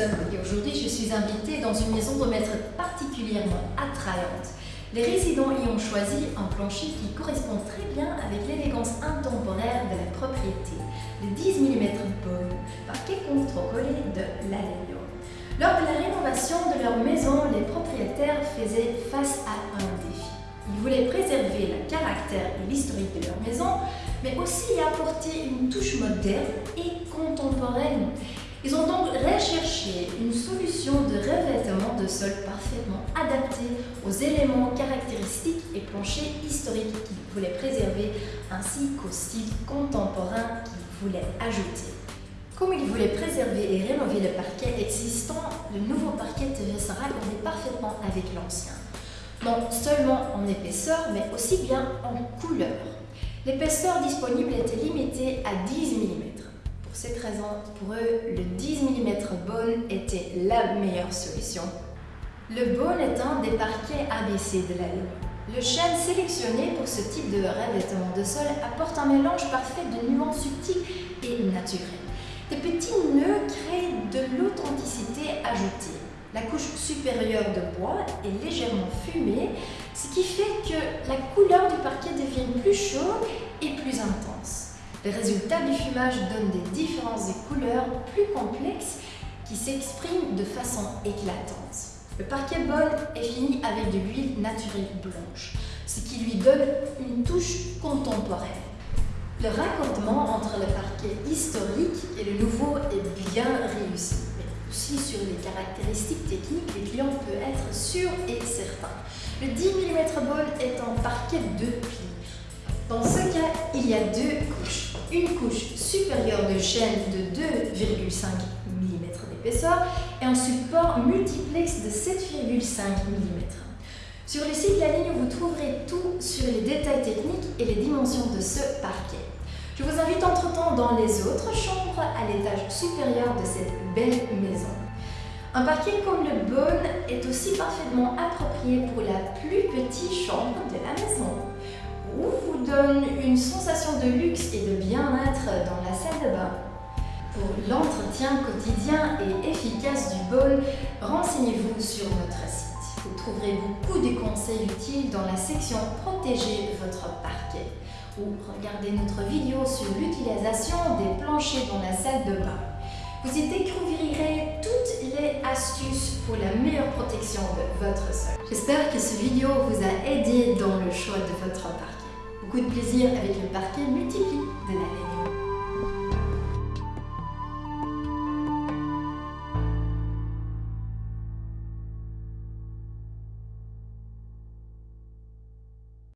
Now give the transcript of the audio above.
Aujourd'hui je suis invitée dans une maison de maître particulièrement attrayante. Les résidents y ont choisi un plancher qui correspond très bien avec l'élégance intemporaire de la propriété, le 10 mm Bone, parquet contre-collé de l'Allélium. Lors de la rénovation de leur maison, les propriétaires faisaient face à un défi. Ils voulaient préserver le caractère et l'historique de leur maison, mais aussi apporter une touche moderne et contemporaine. Ils ont donc recherché une solution de revêtement de sol parfaitement adaptée aux éléments caractéristiques et planchers historiques qu'ils voulaient préserver ainsi qu'au style contemporain qu'ils voulaient ajouter. Comme ils voulaient préserver et rénover le parquet existant, le nouveau parquet devait se raccorder parfaitement avec l'ancien. Non seulement en épaisseur, mais aussi bien en couleur. L'épaisseur disponible était limitée à 10 mm. Pour cette raison, pour eux, le 10 mm bone était la meilleure solution. Le bone est un des parquets ABC de la ligne. Le chêne sélectionné pour ce type de revêtement de sol apporte un mélange parfait de nuances subtiles et naturelles. Des petits nœuds créent de l'authenticité ajoutée. La couche supérieure de bois est légèrement fumée, ce qui fait que la couleur du parquet devient plus chaude et plus intense. Le résultat du fumage donne des différences de couleurs plus complexes qui s'expriment de façon éclatante. Le parquet bol est fini avec de l'huile naturelle blanche, ce qui lui donne une touche contemporaine. Le raccordement entre le parquet historique et le nouveau est bien réussi, mais aussi sur les caractéristiques techniques, les clients peuvent être sûrs et certains. Le 10 mm bol est en parquet de plis. Dans ce cas, il y a deux couches une couche supérieure de chaîne de 2,5 mm d'épaisseur et un support multiplex de 7,5 mm. Sur le site La Ligne, vous trouverez tout sur les détails techniques et les dimensions de ce parquet. Je vous invite entre-temps dans les autres chambres à l'étage supérieur de cette belle maison. Un parquet comme le Bone est aussi parfaitement approprié pour la plus petite chambre de la maison ou vous donne une sensation de luxe et de dans la salle de bain. Pour l'entretien quotidien et efficace du bol, renseignez-vous sur notre site. Vous trouverez beaucoup de conseils utiles dans la section Protéger votre parquet ou regardez notre vidéo sur l'utilisation des planchers dans la salle de bain. Vous y découvrirez toutes les astuces pour la meilleure protection de votre sol. J'espère que cette vidéo vous a aidé dans le choix de votre parquet. Beaucoup de plaisir avec le parquet multiplie.